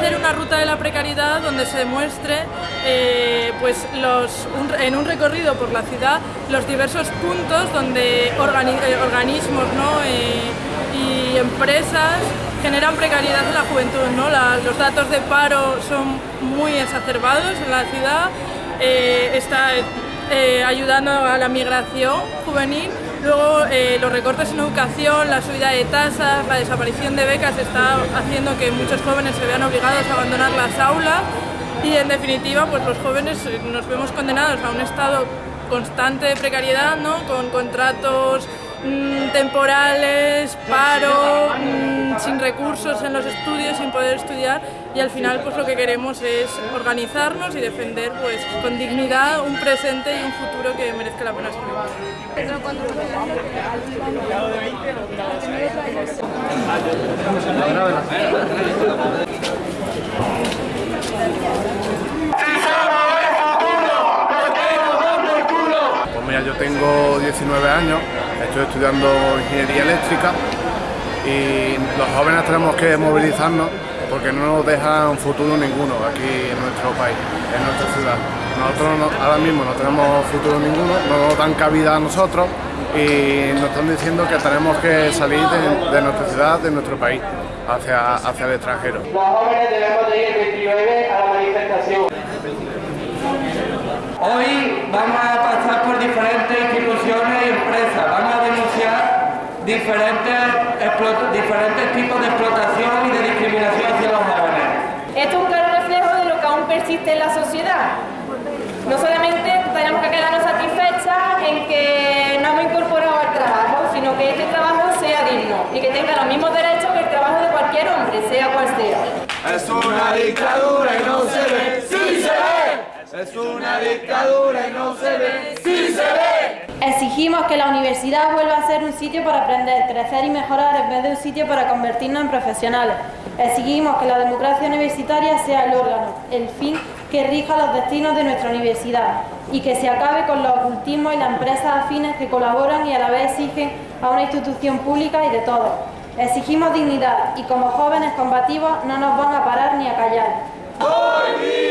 la ruta de la precariedad donde se demuestre eh, pues los, en un recorrido por la ciudad los diversos puntos donde eh, organismos y empresas generan precariedad en la juventud. ¿no? los datos de paro son muy exacerbados en la ciudad, está ayudando a la migración juvenil Luego eh, los recortes en educación, la subida de tasas, la desaparición de becas está haciendo que muchos jóvenes se vean obligados a abandonar las aulas y en definitiva pues los jóvenes eh, nos vemos condenados a un estado constante de precariedad, ¿no? con contratos mm, temporales, paro, mm, sin recursos en los estudios, sin poder estudiar y al final pues lo que queremos es organizarnos y defender pues con dignidad un presente y un futuro que merezca la pena escribir. yo tengo 19 años, estoy estudiando ingeniería eléctrica y los jóvenes tenemos que movilizarnos porque no nos dejan futuro ninguno aquí en nuestro país, en nuestra ciudad. Nosotros ahora mismo no tenemos futuro ninguno, no nos dan cabida a nosotros y nos están diciendo que tenemos que salir de, nuestra ciudad, de nuestro país, hacia, hacia el extranjero. Los jóvenes debemos de ir el 29 a la manifestación. Hoy vamos a pasar por diferentes instituciones y empresas, vamos a denunciar diferentes, diferentes tipos de explotación y de discriminación hacia los jóvenes. Esto es un claro reflejo de lo que aún persiste en la sociedad. No solamente tenemos que quedarnos satisfechas en que no hemos incorporado al trabajo, sino que este trabajo sea digno y que tenga los mismos derechos que el trabajo de cualquier hombre, sea cual sea. Es una dictadura y no se ve, sí se ve. Es una dictadura y no se ve, sí se ve. Exigimos que la universidad vuelva a ser un sitio para aprender, crecer y mejorar en vez de un sitio para convertirnos en profesionales. Exigimos que la democracia universitaria sea el órgano, el fin que rija los destinos de nuestra universidad y que se acabe con los ocultismos y las empresas afines que colaboran y a la vez exigen a una institución pública y de todos. Exigimos dignidad y como jóvenes combativos no nos van a parar ni a callar.